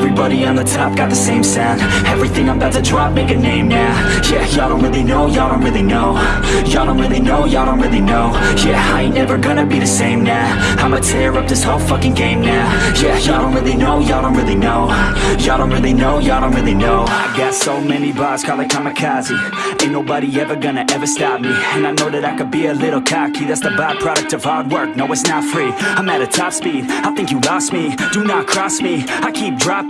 Everybody on the top got the same sound. Everything I'm about to drop, make a name now. Yeah, y'all don't really know, y'all don't really know. Y'all don't really know, y'all don't really know. Yeah, I ain't never gonna be the same now. I'ma tear up this whole fucking game now. Yeah, y'all don't really know, y'all don't really know. Y'all don't really know, y'all don't really know. I got so many bars, call it kamikaze. Ain't nobody ever gonna ever stop me. And I know that I could be a little cocky. That's the byproduct of hard work, no it's not free. I'm at a top speed, I think you lost me. Do not cross me, I keep dropping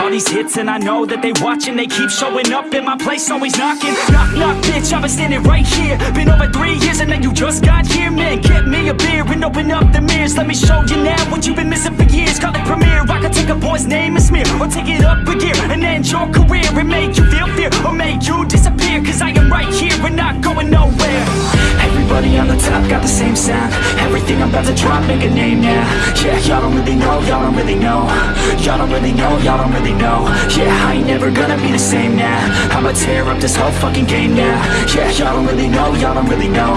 All these hits and I know that they watching. They keep showing up in my place, always knocking. Knock, knock, bitch, I've been standing right here. Been over three years and then you just got here Man, get me a beer and open up the mirrors. Let me show you now what you've been missing for years. Call it premiere, I could take a boy's name and smear Or take it up a gear. And end got the same sound. Everything I'm about to drop, make a name now Yeah, y'all don't really know, y'all don't really know. Y'all don't really know, y'all don't really know. Yeah, I ain't never gonna be the same now. I'ma tear up this whole fucking game now. Yeah, y'all don't really know, y'all don't really know.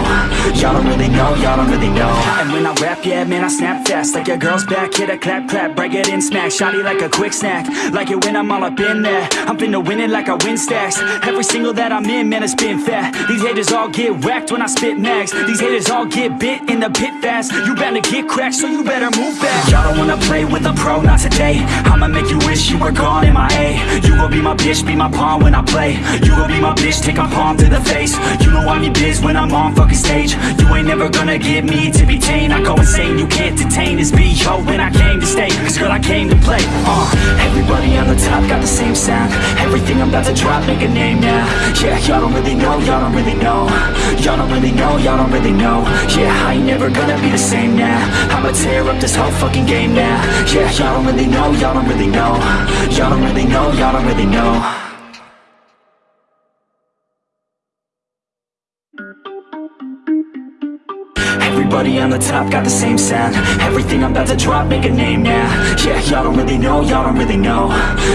Y'all don't really know, y'all don't really know. And when I rap, yeah, man, I snap fast. Like your girl's back, hit a clap, clap Break it in, smack, shotty like a quick snack. Like it when I'm all up in there. I'm finna win it like I win stacks. Every single that I'm in, man, it's been fat. These haters all get whacked when I spit max These haters all get bit in the pit fast. You better get cracked, so you better move back. Y'all don't wanna play with a pro, not today. I'ma make you wish you were gone in my A. You gon' be my bitch, be my pawn when I play. You gon' be my bitch, take a palm to the face. You know I'm your biz when I'm on fucking stage. You ain't never gonna get me to be tamed I go insane, you can't detain. This Yo, when I came to came to play. Uh, Everybody on the top got the same sound. Everything I'm about to drop, make a name now. Yeah, y'all don't really know, y'all don't really know. Y'all don't really know, y'all don't really know. Yeah, I ain't never gonna be the same now. I'ma tear up this whole fucking game now. Yeah, y'all don't really know, y'all don't really know. Y'all don't really know, y'all don't really know Everybody on the top got the same sound. Everything I'm about to drop, make a name now. Yeah, y'all don't really know, y'all don't really know.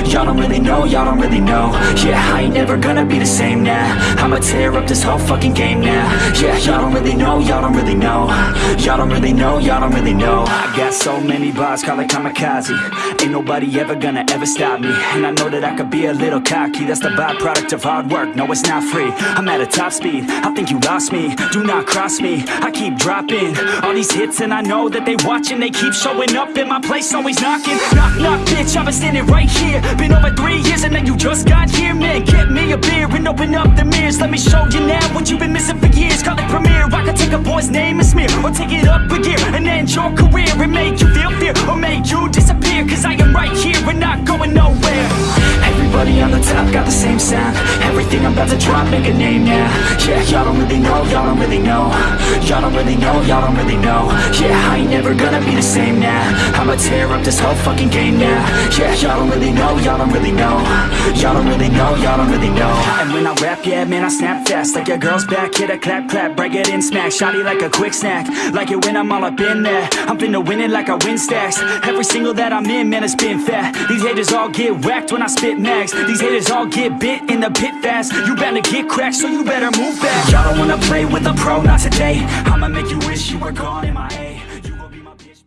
Y'all don't really know, y'all don't really know. Yeah, I ain't never gonna be the same now. I'ma tear up this whole fucking game now. Yeah, y'all don't really know, y'all don't really know. Y'all don't really know, y'all don't really know. I got so many bars, call it kamikaze. Ain't nobody ever gonna ever stop me. And I know that I could be a little cocky. That's the byproduct of hard work, no it's not free. I'm at a top speed, I think you lost me. Do not cross me, I keep dropping All these hits and I know that they watching. They keep showing up in my place, always knocking. Knock, knock, bitch, I've been standing right here. Been over three years and then you just got here Man, get me a beer and open up the mirrors. Let me show you now what you've been missing for years. Call it premiere, I could take a boy's name and smear Or take it up a gear and end your career And make you feel fear or make you disappear. Cause I am right here and not going nowhere. Everybody on the top got the same sound Everything I'm about to drop, make a name now Yeah, y'all don't really know, y'all don't really know. Y'all don't really know, y'all don't really know. Yeah, I ain't never gonna be the same now I'ma tear up this whole fucking game now Yeah, y'all don't really know, y'all don't really know. Y'all don't really know, y'all don't really know. And when I rap, yeah, man, I snap fast. Like a girl's back, hit a clap, clap Break it in, smack, shotty like a quick snack. Like it when I'm all up in there. I'm finna win it like I win stacks. Every single that I'm in, man, it's been fat. These haters all get whacked when I spit max. These haters all get bit in the pit fast You better get cracked, so you better move back Y'all don't wanna play with a pro, not today. I'ma make you wish you were gone in my A